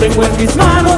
tengo en mis manos.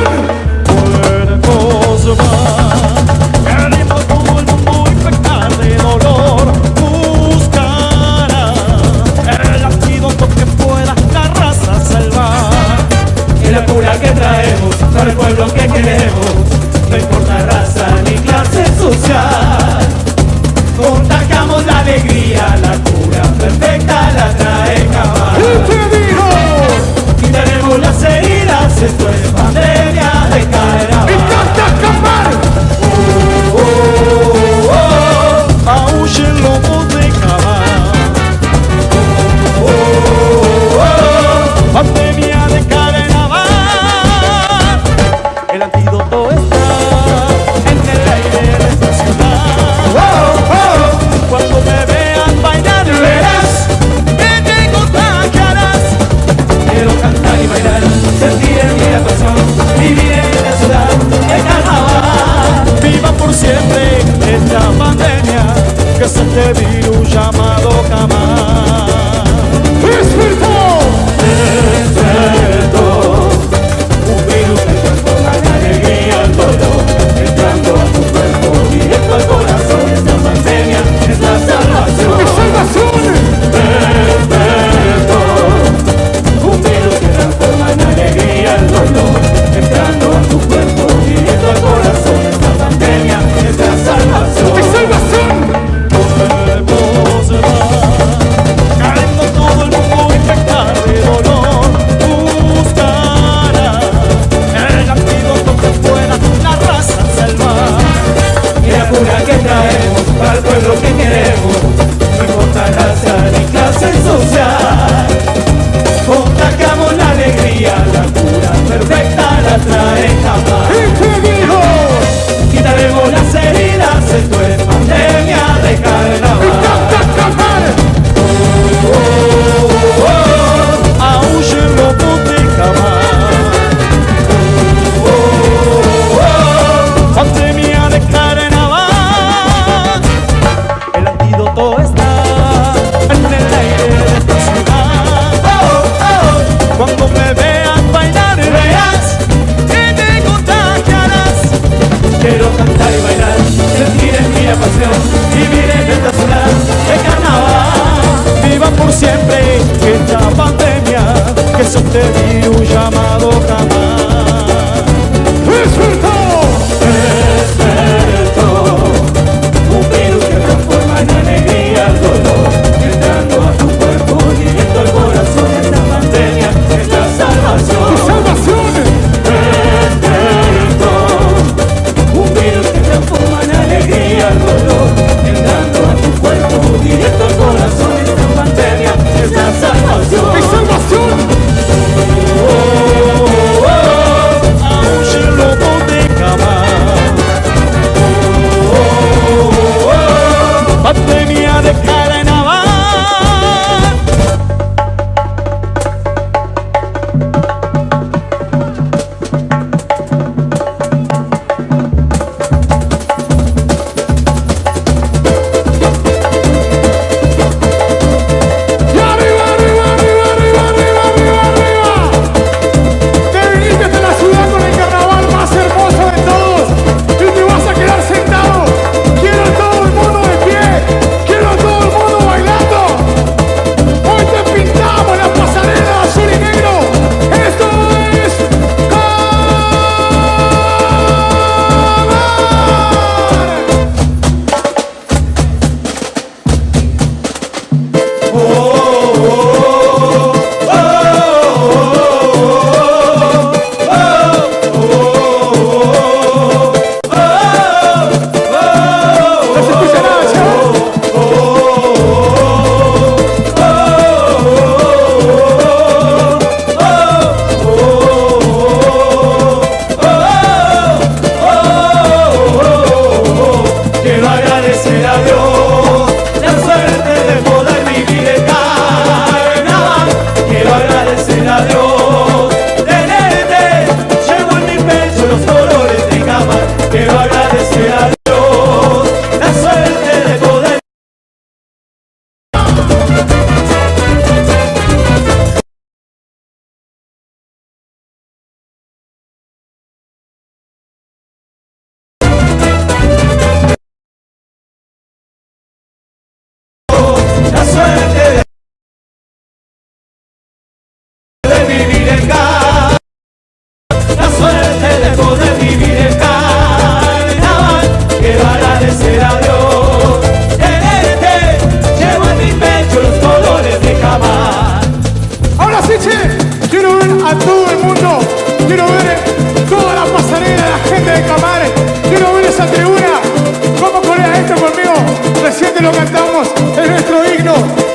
cantamos, es nuestro himno,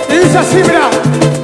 y dice así, mira.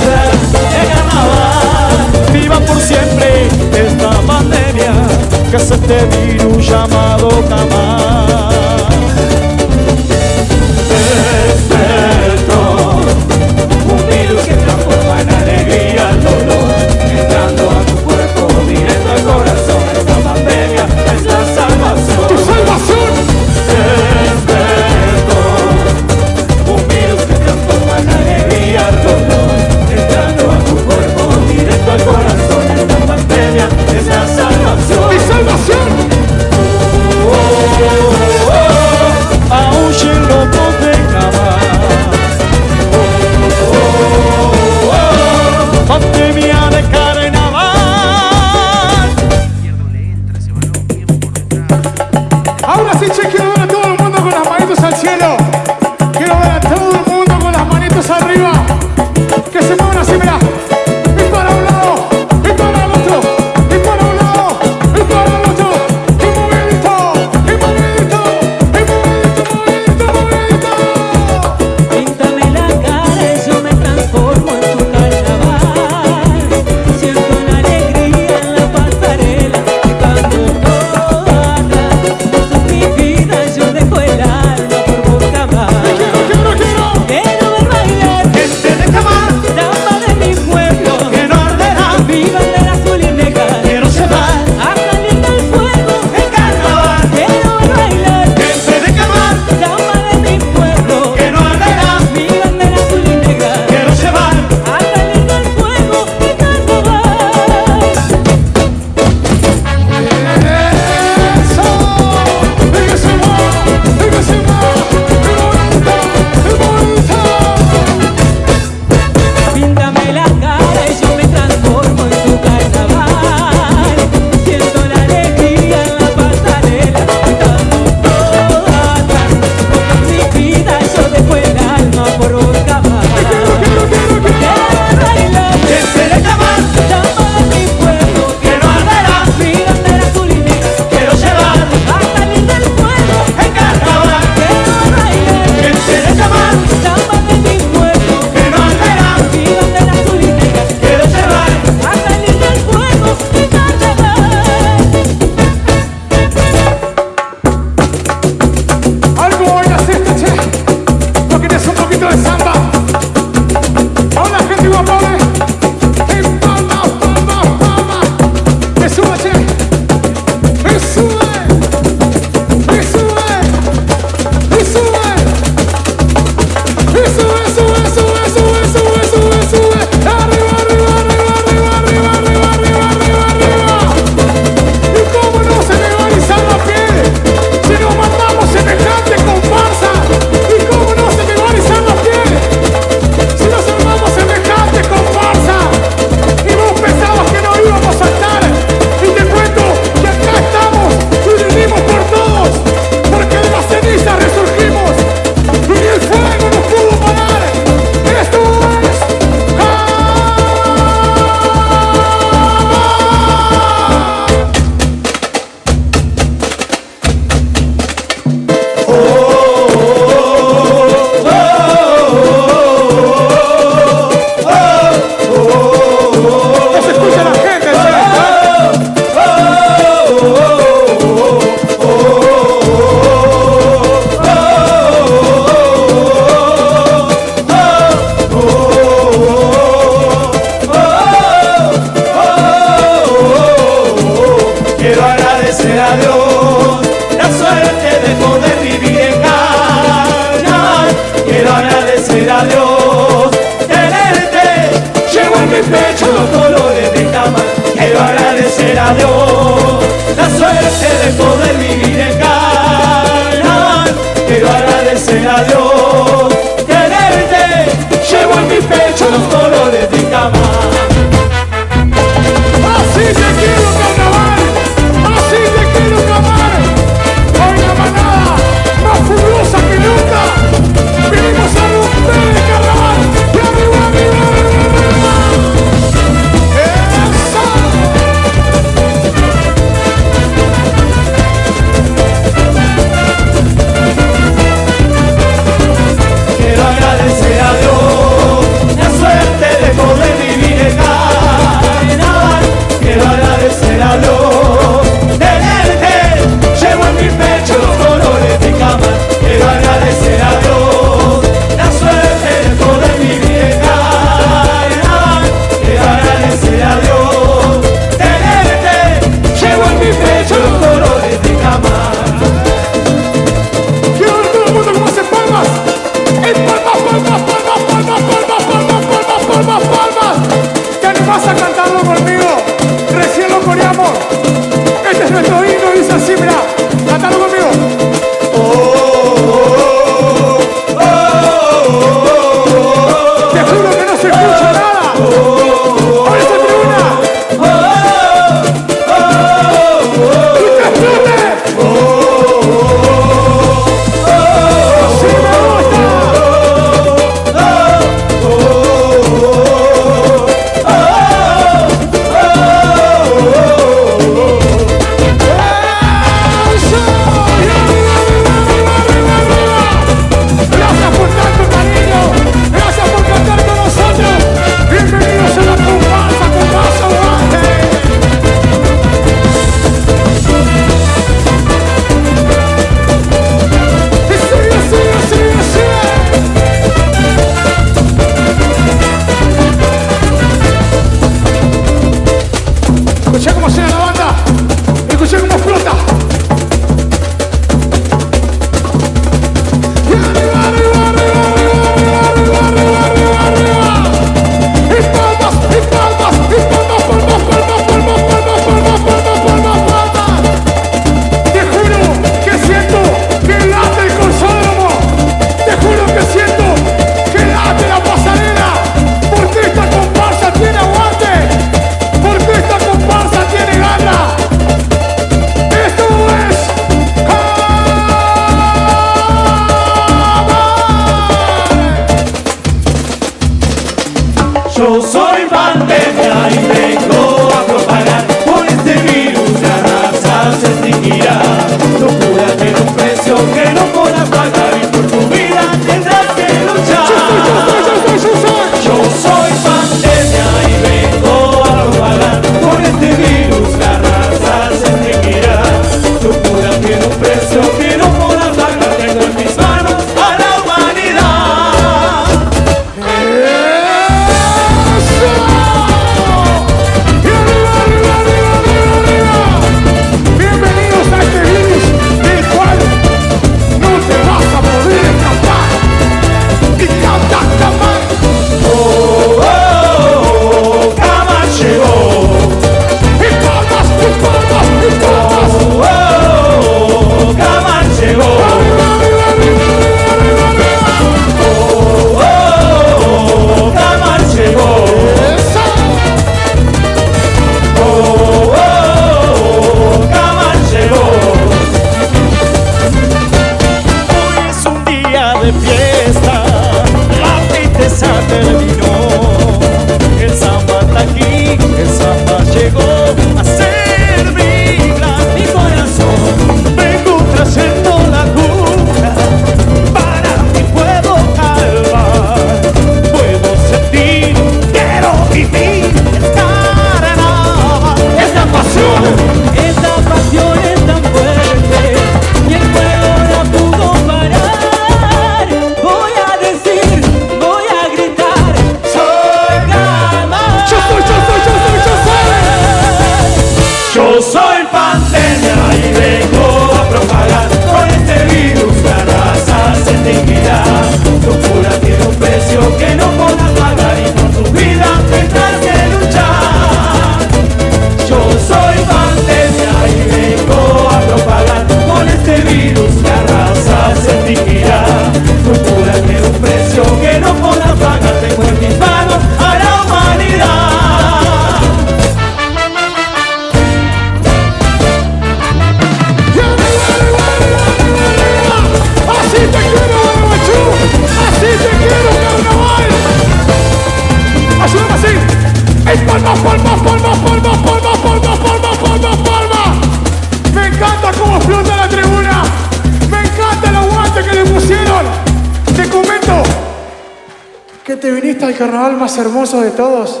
Carnaval más hermoso de todos.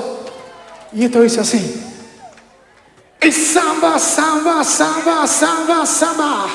Y esto dice así. El samba, samba, samba, samba, samba.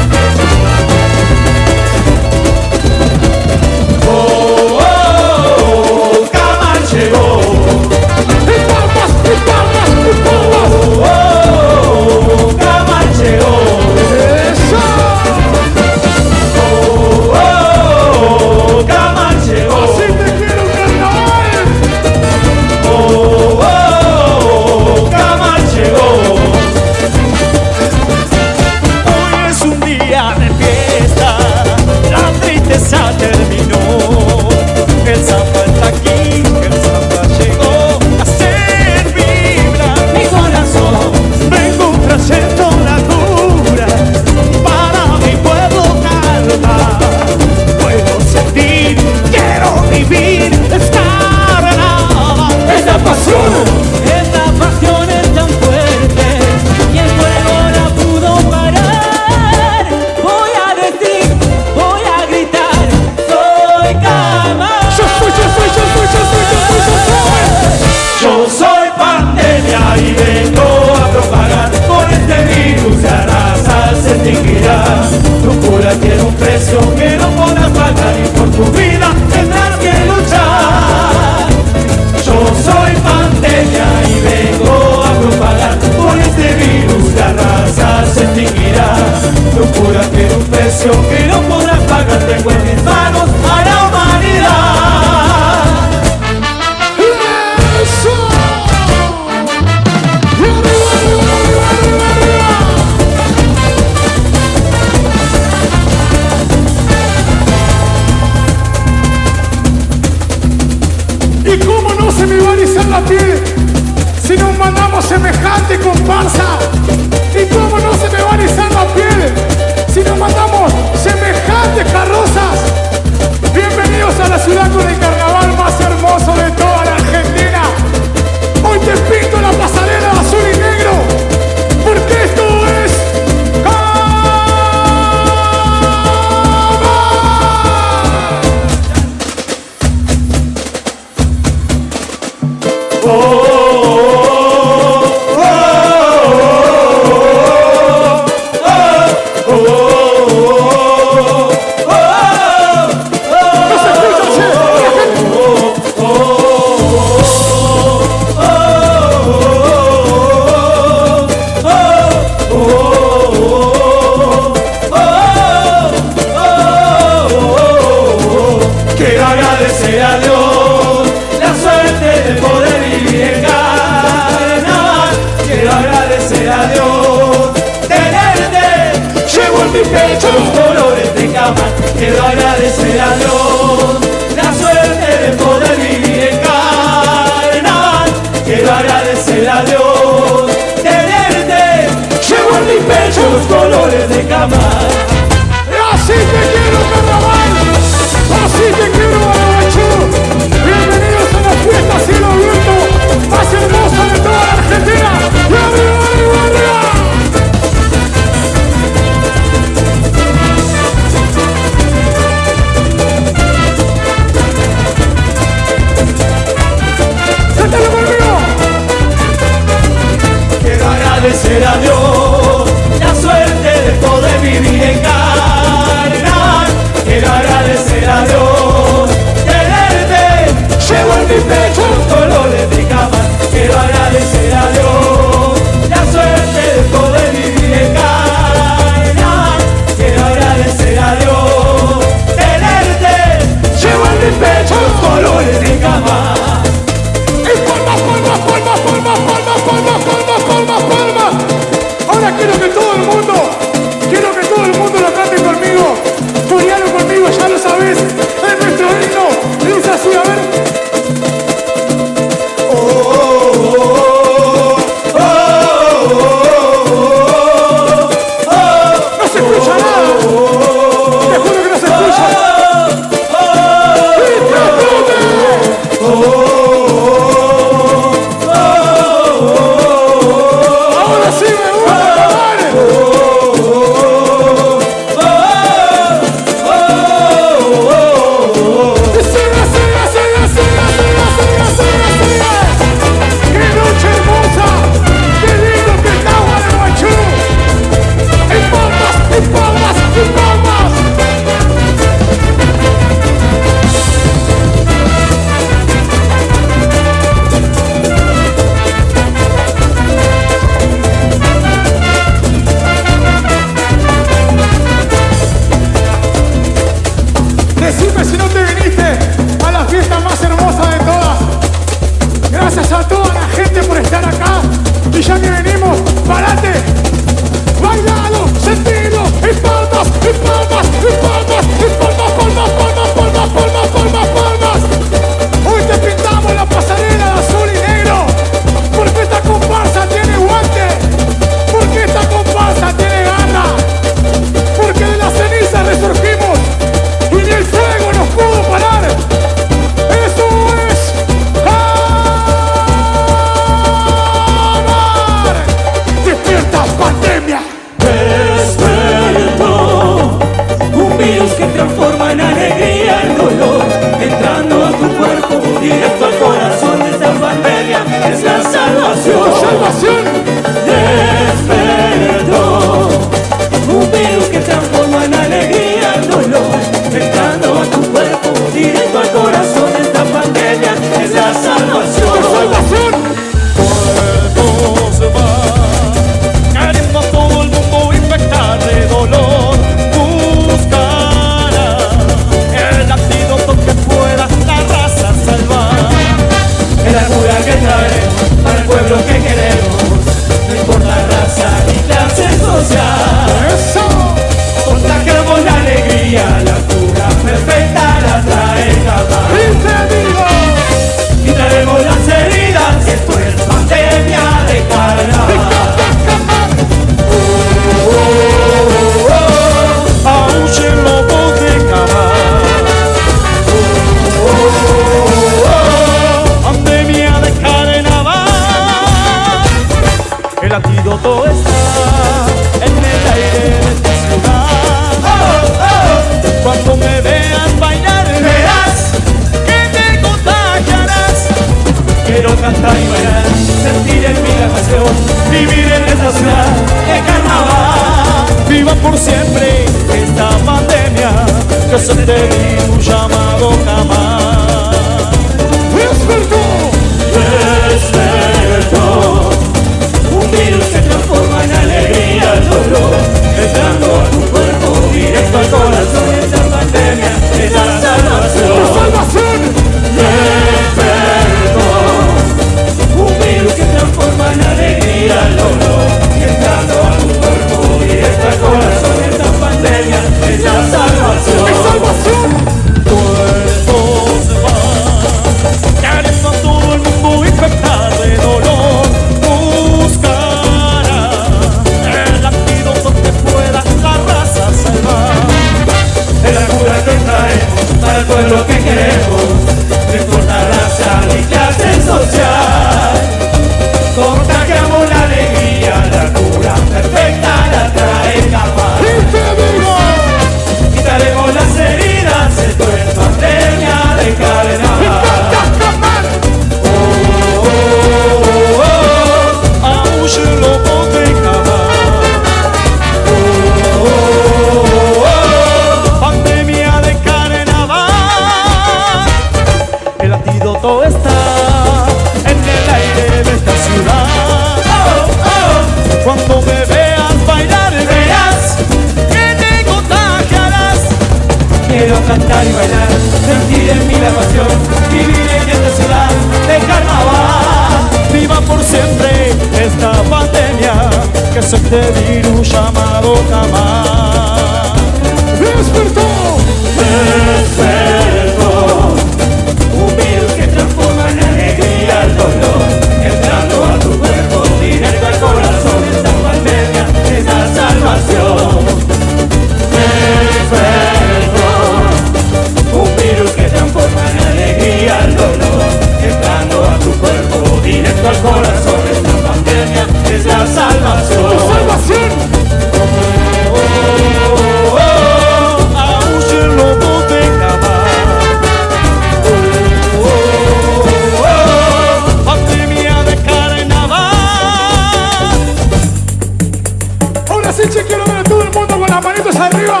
A todo el mundo con las manitos arriba.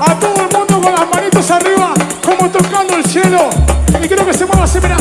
A todo el mundo con las manitos arriba. Como tocando el cielo. Y creo que se mueva así, mira.